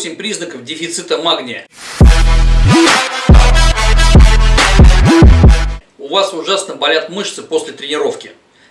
8 признаков дефицита магния. У вас ужасно болят мышцы после тренировки.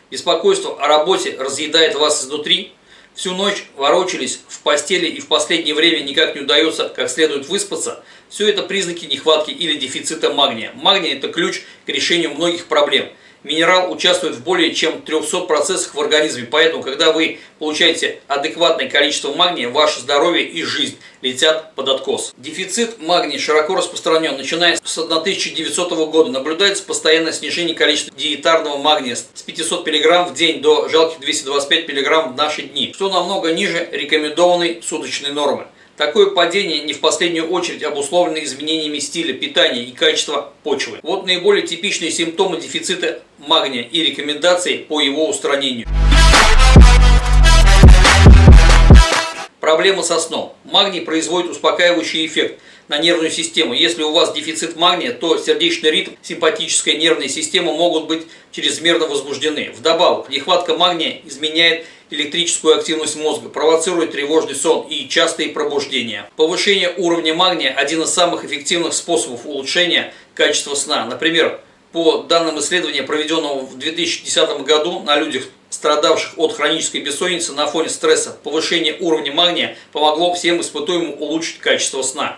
Беспокойство о работе разъедает вас изнутри. Всю ночь ворочались в постели и в последнее время никак не удается как следует выспаться. Все это признаки нехватки или дефицита магния. Магний – это ключ к решению многих проблем – Минерал участвует в более чем 300 процессах в организме, поэтому, когда вы получаете адекватное количество магния, ваше здоровье и жизнь летят под откос. Дефицит магния широко распространен. Начиная с 1900 года наблюдается постоянное снижение количества диетарного магния с 500 мг в день до жалких 225 мг в наши дни, что намного ниже рекомендованной суточной нормы. Такое падение не в последнюю очередь обусловлено изменениями стиля питания и качества почвы. Вот наиболее типичные симптомы дефицита магния и рекомендации по его устранению. Проблема со сном. Магний производит успокаивающий эффект на нервную систему. Если у вас дефицит магния, то сердечный ритм, симпатическая нервная система могут быть чрезмерно возбуждены. Вдобавок, нехватка магния изменяет электрическую активность мозга, провоцирует тревожный сон и частые пробуждения. Повышение уровня магния – один из самых эффективных способов улучшения качества сна. Например, по данным исследования, проведенного в 2010 году на людях, страдавших от хронической бессонницы на фоне стресса, повышение уровня магния помогло всем испытуемым улучшить качество сна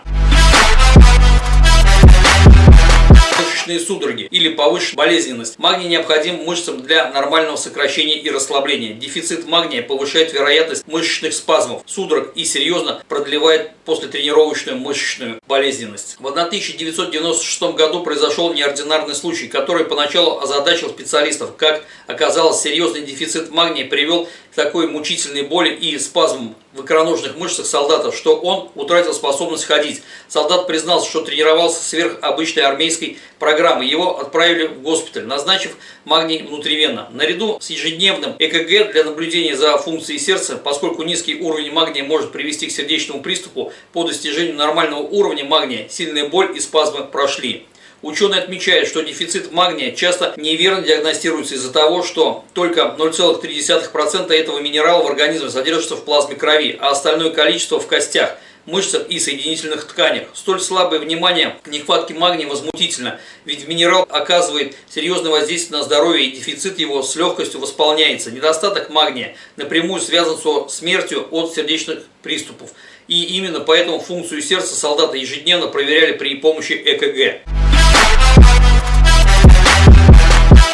мышечные судороги или повышенная болезненность. Магний необходим мышцам для нормального сокращения и расслабления. Дефицит магния повышает вероятность мышечных спазмов, судорог и серьезно продлевает послетренировочную мышечную болезненность. В 1996 году произошел неординарный случай, который поначалу озадачил специалистов. Как оказалось, серьезный дефицит магния привел к такой мучительной боли и спазмам в икроножных мышцах солдата, что он утратил способность ходить. Солдат признался, что тренировался сверх обычной армейской программы. Его отправили в госпиталь, назначив магний внутривенно. Наряду с ежедневным ЭКГ для наблюдения за функцией сердца, поскольку низкий уровень магния может привести к сердечному приступу, по достижению нормального уровня магния сильная боль и спазмы прошли. Ученые отмечают, что дефицит магния часто неверно диагностируется из-за того, что только 0,3% этого минерала в организме содержится в плазме крови, а остальное количество в костях, мышцах и соединительных тканях. Столь слабое внимание к нехватке магния возмутительно, ведь минерал оказывает серьезное воздействие на здоровье и дефицит его с легкостью восполняется. Недостаток магния напрямую связан со смертью от сердечных приступов. И именно поэтому функцию сердца солдата ежедневно проверяли при помощи ЭКГ.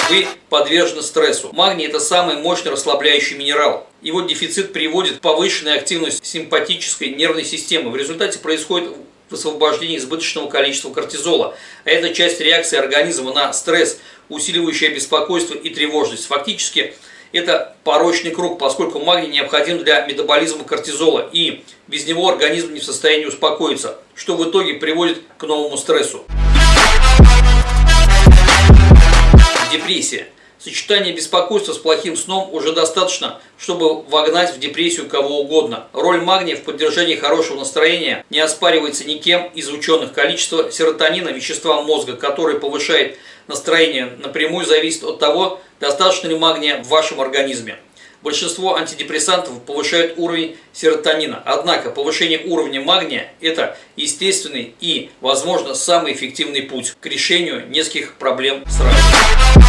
Вы подвержены стрессу. Магний – это самый мощный расслабляющий минерал. Его дефицит приводит к повышенной активности симпатической нервной системы. В результате происходит высвобождение избыточного количества кортизола. А это часть реакции организма на стресс, усиливающая беспокойство и тревожность. Фактически, это порочный круг, поскольку магний необходим для метаболизма кортизола, и без него организм не в состоянии успокоиться, что в итоге приводит к новому стрессу. Депрессия. Сочетание беспокойства с плохим сном уже достаточно, чтобы вогнать в депрессию кого угодно. Роль магния в поддержании хорошего настроения не оспаривается никем из ученых. Количество серотонина, вещества мозга, которое повышает настроение, напрямую зависит от того, достаточно ли магния в вашем организме. Большинство антидепрессантов повышают уровень серотонина. Однако повышение уровня магния – это естественный и, возможно, самый эффективный путь к решению нескольких проблем сразу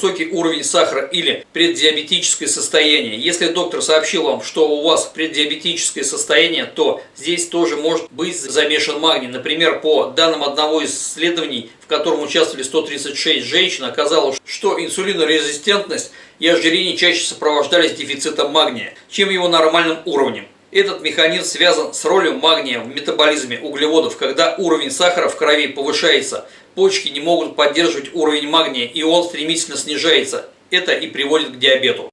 высокий уровень сахара или преддиабетическое состояние. Если доктор сообщил вам, что у вас преддиабетическое состояние, то здесь тоже может быть замешан магний. Например, по данным одного из исследований, в котором участвовали 136 женщин, оказалось, что инсулинорезистентность и ожирение чаще сопровождались дефицитом магния, чем его нормальным уровнем. Этот механизм связан с ролью магния в метаболизме углеводов, когда уровень сахара в крови повышается – почки не могут поддерживать уровень магния, и он стремительно снижается. Это и приводит к диабету.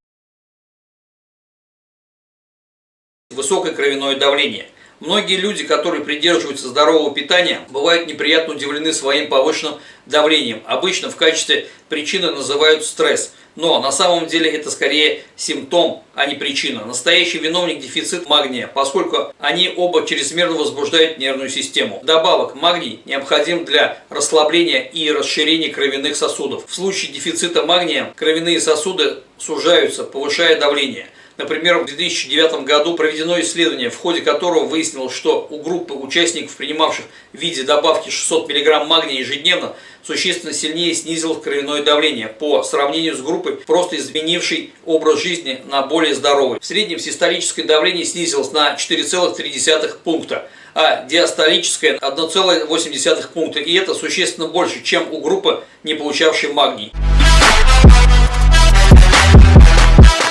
Высокое кровяное давление. Многие люди, которые придерживаются здорового питания, бывают неприятно удивлены своим повышенным давлением. Обычно в качестве причины называют стресс – но на самом деле это скорее симптом, а не причина. Настоящий виновник дефицит магния, поскольку они оба чрезмерно возбуждают нервную систему. Добавок магний необходим для расслабления и расширения кровяных сосудов. В случае дефицита магния кровяные сосуды сужаются, повышая давление. Например, в 2009 году проведено исследование, в ходе которого выяснилось, что у группы участников, принимавших в виде добавки 600 мг магния ежедневно, существенно сильнее снизилось кровяное давление по сравнению с группой, просто изменившей образ жизни на более здоровый. В среднем систолическое давление снизилось на 4,3 пункта, а диастолическое 1,8 пункта. И это существенно больше, чем у группы, не получавшей магний.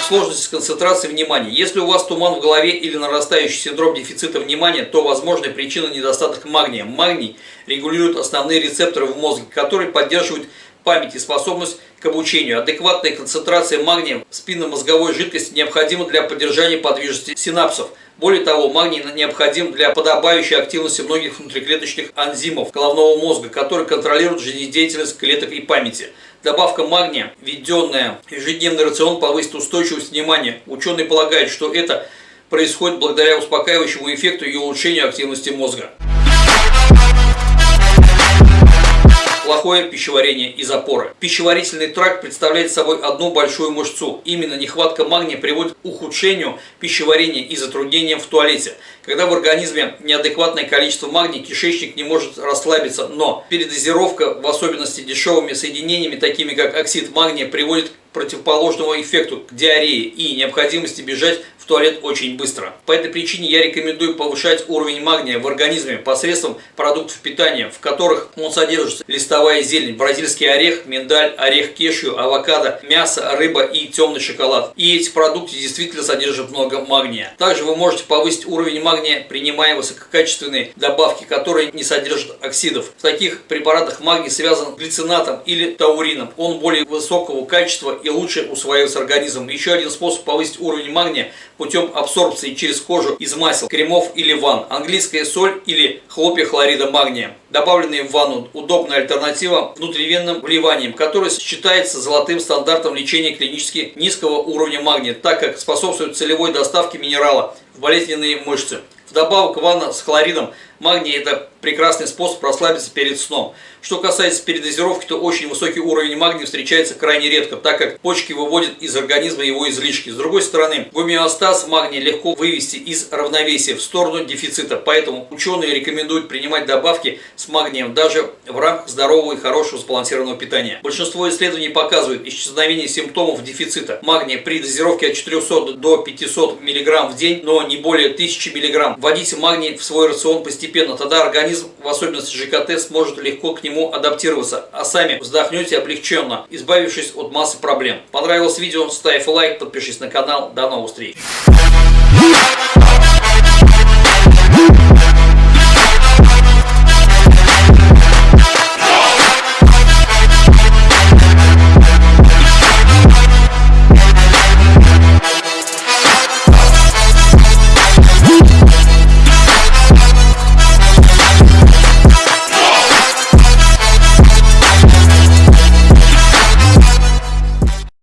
Сложность концентрации внимания. Если у вас туман в голове или нарастающий синдром дефицита внимания, то возможная причина недостаток магния. Магний регулирует основные рецепторы в мозге, которые поддерживают память и способность к обучению. Адекватная концентрация магния в спинномозговой жидкости необходима для поддержания подвижности синапсов. Более того, магний необходим для подобающей активности многих внутриклеточных энзимов головного мозга, которые контролируют жизнедеятельность клеток и памяти. Добавка магния, введенная в ежедневный рацион, повысит устойчивость внимания. Ученые полагают, что это происходит благодаря успокаивающему эффекту и улучшению активности мозга. Плохое пищеварение и запоры. Пищеварительный тракт представляет собой одну большую мышцу. Именно нехватка магния приводит к ухудшению пищеварения и затруднениям в туалете. Когда в организме неадекватное количество магния, кишечник не может расслабиться, но передозировка, в особенности дешевыми соединениями, такими как оксид магния, приводит к противоположному эффекту, к диарее и необходимости бежать в туалет очень быстро. По этой причине я рекомендую повышать уровень магния в организме посредством продуктов питания, в которых он содержится листовая зелень, бразильский орех, миндаль, орех кешью, авокадо, мясо, рыба и темный шоколад. И эти продукты действительно содержат много магния. Также вы можете повысить уровень магния, принимая высококачественные добавки, которые не содержат оксидов. В таких препаратах магний связан с глицинатом или таурином. Он более высокого качества и лучше усваивается организмом. Еще один способ повысить уровень магния путем абсорбции через кожу из масел, кремов или ванн. Английская соль или хлопья хлорида магния. Добавленные в ванну удобная альтернатива внутривенным вливаниям, который считается золотым стандартом лечения клинически низкого уровня магния, так как способствует целевой доставке минерала в болезненные мышцы. Вдобавок ванна с хлоридом магния – это прекрасный способ расслабиться перед сном. Что касается передозировки, то очень высокий уровень магния встречается крайне редко, так как почки выводят из организма его излишки. С другой стороны, гомеостаз магния легко вывести из равновесия в сторону дефицита, поэтому ученые рекомендуют принимать добавки с магнием даже в рамках здорового и хорошего сбалансированного питания. Большинство исследований показывают исчезновение симптомов дефицита магния при дозировке от 400 до 500 мг в день, но не более 1000 мг. Вводите магний в свой рацион постепенно, тогда организм, в особенности ЖКТ, сможет легко к нему нему адаптироваться, а сами вздохнете облегченно, избавившись от массы проблем. Понравилось видео? Ставь лайк, подпишись на канал. До новых встреч!